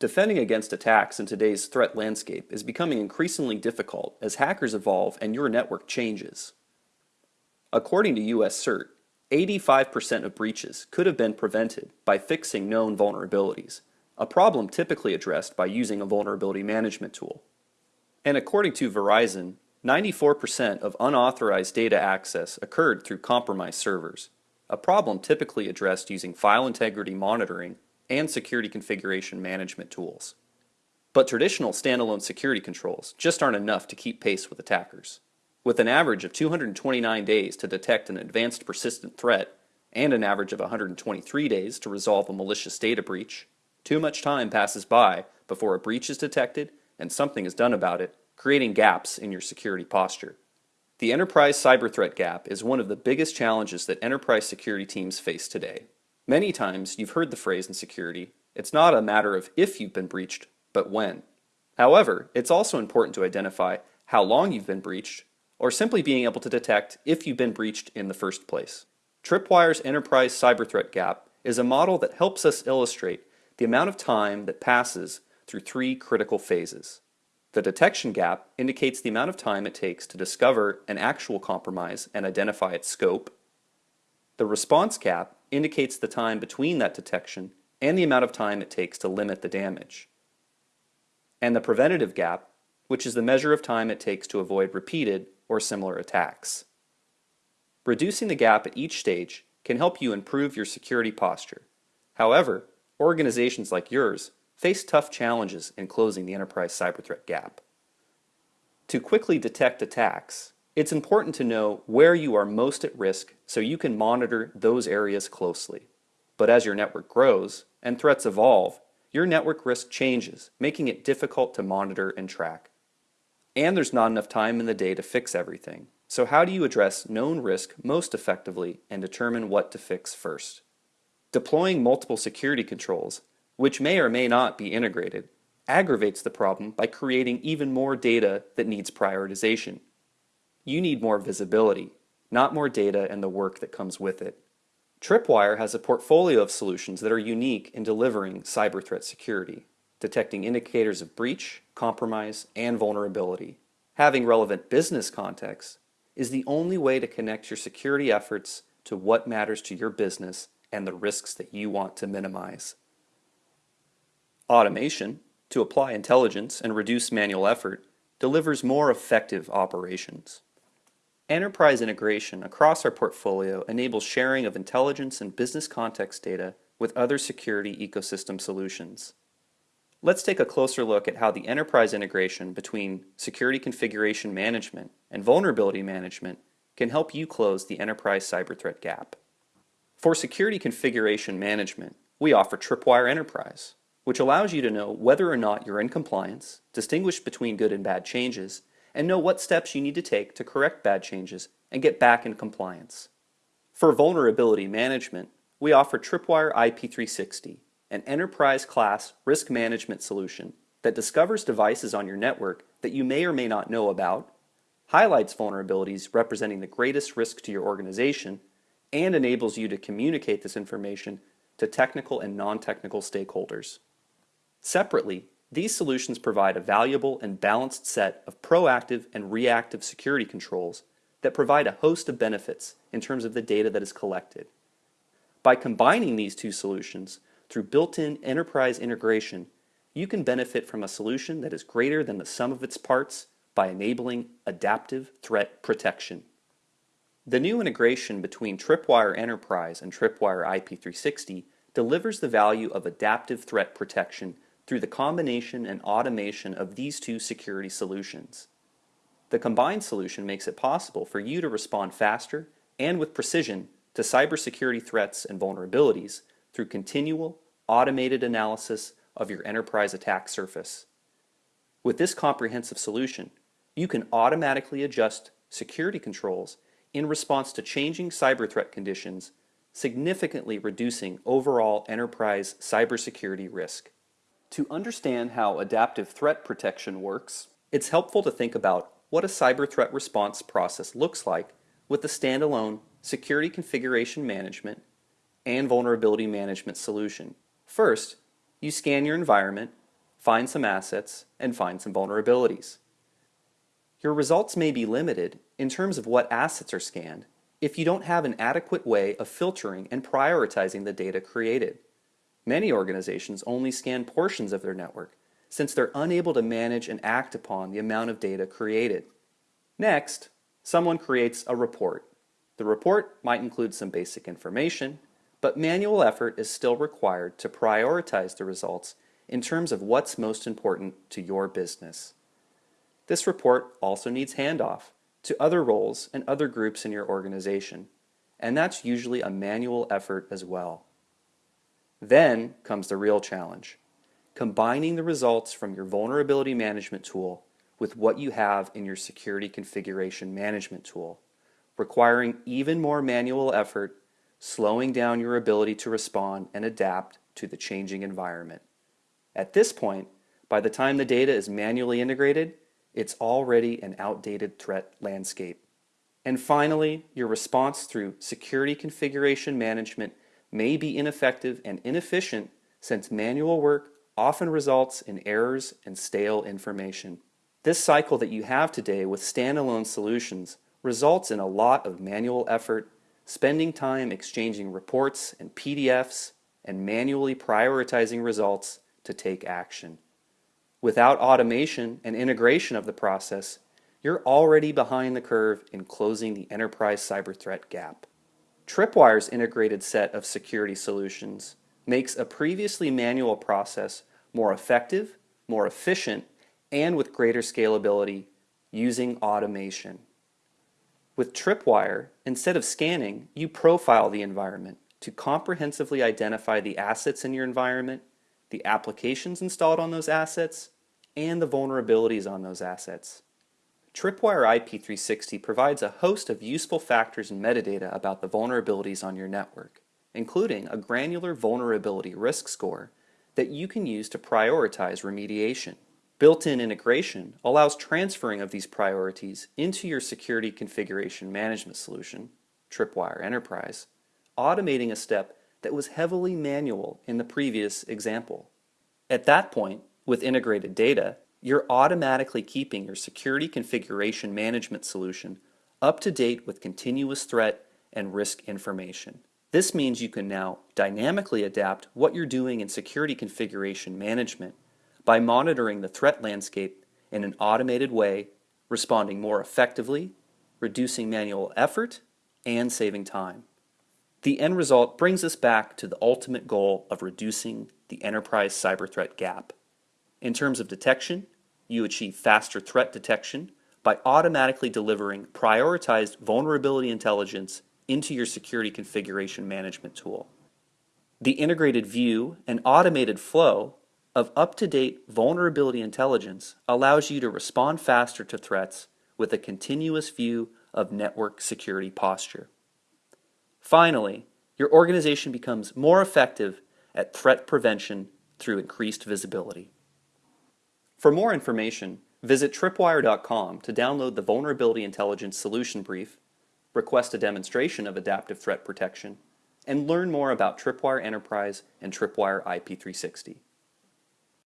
Defending against attacks in today's threat landscape is becoming increasingly difficult as hackers evolve and your network changes. According to US CERT, 85% of breaches could have been prevented by fixing known vulnerabilities, a problem typically addressed by using a vulnerability management tool. And according to Verizon, 94% of unauthorized data access occurred through compromised servers, a problem typically addressed using file integrity monitoring and security configuration management tools. But traditional standalone security controls just aren't enough to keep pace with attackers. With an average of 229 days to detect an advanced persistent threat and an average of 123 days to resolve a malicious data breach, too much time passes by before a breach is detected and something is done about it, creating gaps in your security posture. The enterprise cyber threat gap is one of the biggest challenges that enterprise security teams face today. Many times you've heard the phrase in security, it's not a matter of if you've been breached, but when. However, it's also important to identify how long you've been breached, or simply being able to detect if you've been breached in the first place. Tripwire's Enterprise Cyber Threat Gap is a model that helps us illustrate the amount of time that passes through three critical phases. The detection gap indicates the amount of time it takes to discover an actual compromise and identify its scope. The response gap indicates the time between that detection and the amount of time it takes to limit the damage. And the preventative gap, which is the measure of time it takes to avoid repeated or similar attacks. Reducing the gap at each stage can help you improve your security posture. However, organizations like yours face tough challenges in closing the enterprise cyber threat gap. To quickly detect attacks, it's important to know where you are most at risk so you can monitor those areas closely. But as your network grows and threats evolve, your network risk changes, making it difficult to monitor and track. And there's not enough time in the day to fix everything. So how do you address known risk most effectively and determine what to fix first? Deploying multiple security controls, which may or may not be integrated, aggravates the problem by creating even more data that needs prioritization. You need more visibility, not more data and the work that comes with it. Tripwire has a portfolio of solutions that are unique in delivering cyber threat security, detecting indicators of breach, compromise, and vulnerability. Having relevant business context is the only way to connect your security efforts to what matters to your business and the risks that you want to minimize. Automation, to apply intelligence and reduce manual effort, delivers more effective operations. Enterprise integration across our portfolio enables sharing of intelligence and business context data with other security ecosystem solutions. Let's take a closer look at how the enterprise integration between security configuration management and vulnerability management can help you close the enterprise cyber threat gap. For security configuration management, we offer Tripwire Enterprise, which allows you to know whether or not you're in compliance, distinguish between good and bad changes, and know what steps you need to take to correct bad changes and get back in compliance. For vulnerability management, we offer Tripwire IP360, an enterprise-class risk management solution that discovers devices on your network that you may or may not know about, highlights vulnerabilities representing the greatest risk to your organization, and enables you to communicate this information to technical and non-technical stakeholders. Separately, these solutions provide a valuable and balanced set of proactive and reactive security controls that provide a host of benefits in terms of the data that is collected. By combining these two solutions through built-in enterprise integration, you can benefit from a solution that is greater than the sum of its parts by enabling adaptive threat protection. The new integration between Tripwire Enterprise and Tripwire IP360 delivers the value of adaptive threat protection through the combination and automation of these two security solutions. The combined solution makes it possible for you to respond faster and with precision to cybersecurity threats and vulnerabilities through continual, automated analysis of your enterprise attack surface. With this comprehensive solution, you can automatically adjust security controls in response to changing cyber threat conditions, significantly reducing overall enterprise cybersecurity risk. To understand how adaptive threat protection works, it's helpful to think about what a cyber threat response process looks like with the standalone security configuration management and vulnerability management solution. First, you scan your environment find some assets, and find some vulnerabilities. Your results may be limited in terms of what assets are scanned if you don't have an adequate way of filtering and prioritizing the data created. Many organizations only scan portions of their network since they're unable to manage and act upon the amount of data created. Next, someone creates a report. The report might include some basic information, but manual effort is still required to prioritize the results in terms of what's most important to your business. This report also needs handoff to other roles and other groups in your organization, and that's usually a manual effort as well. Then comes the real challenge, combining the results from your vulnerability management tool with what you have in your security configuration management tool, requiring even more manual effort, slowing down your ability to respond and adapt to the changing environment. At this point, by the time the data is manually integrated, it's already an outdated threat landscape. And finally, your response through security configuration management may be ineffective and inefficient since manual work often results in errors and stale information. This cycle that you have today with standalone solutions results in a lot of manual effort, spending time exchanging reports and PDFs, and manually prioritizing results to take action. Without automation and integration of the process, you're already behind the curve in closing the enterprise cyber threat gap. Tripwire's integrated set of security solutions makes a previously manual process more effective, more efficient, and with greater scalability using automation. With Tripwire, instead of scanning, you profile the environment to comprehensively identify the assets in your environment the applications installed on those assets, and the vulnerabilities on those assets. Tripwire IP360 provides a host of useful factors and metadata about the vulnerabilities on your network, including a granular vulnerability risk score that you can use to prioritize remediation. Built-in integration allows transferring of these priorities into your security configuration management solution, Tripwire Enterprise, automating a step that was heavily manual in the previous example. At that point, with integrated data, you're automatically keeping your security configuration management solution up to date with continuous threat and risk information. This means you can now dynamically adapt what you're doing in security configuration management by monitoring the threat landscape in an automated way, responding more effectively, reducing manual effort, and saving time. The end result brings us back to the ultimate goal of reducing the enterprise cyber threat gap. In terms of detection, you achieve faster threat detection by automatically delivering prioritized vulnerability intelligence into your security configuration management tool. The integrated view and automated flow of up-to-date vulnerability intelligence allows you to respond faster to threats with a continuous view of network security posture. Finally, your organization becomes more effective at threat prevention through increased visibility. For more information, visit tripwire.com to download the Vulnerability Intelligence Solution Brief, request a demonstration of adaptive threat protection, and learn more about Tripwire Enterprise and Tripwire IP360.